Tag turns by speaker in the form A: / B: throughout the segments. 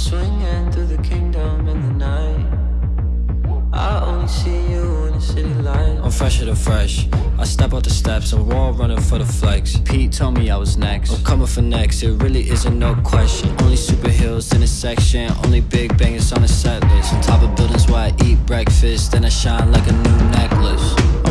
A: swinging through the kingdom in the night. I only see you in the city light.
B: I'm fresher than fresh. I step out the steps, I'm raw running for the flex. Pete told me I was next. I'm coming for next, it really isn't no question. Only super heels in the section, only big bangers on the set list. On top of buildings where I eat breakfast, then I shine like a new necklace.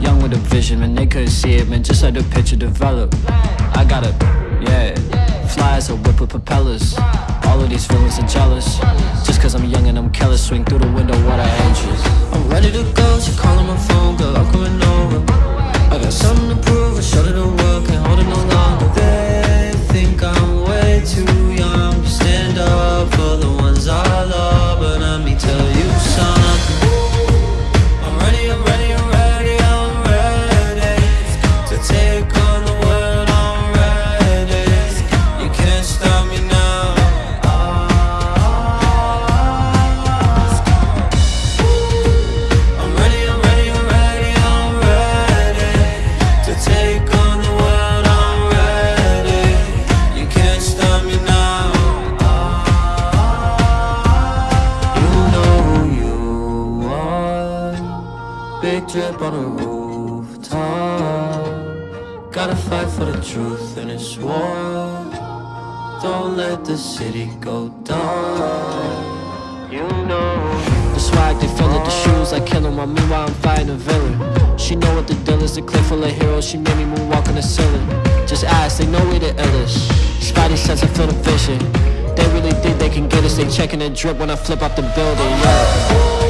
A: Young
B: with a vision, man, they couldn't see it, man, just let the picture develop. I gotta, yeah, as a whip with propellers. All of these feelings are jealous. Just cause I'm young and I'm careless, swing through the window, what I interest.
A: Drip on the rooftop. Gotta fight for the truth in this war. Don't let the city go down. You know
B: The swag, they feel it, the shoes like killing while meanwhile I'm fighting a villain. She know what the deal is, a clip full of heroes, she made me moonwalk on the ceiling. Just ask, they know we the illest. Spidey sense, I feel the vision. They really think they can get us, they checking the drip when I flip off the building, yeah.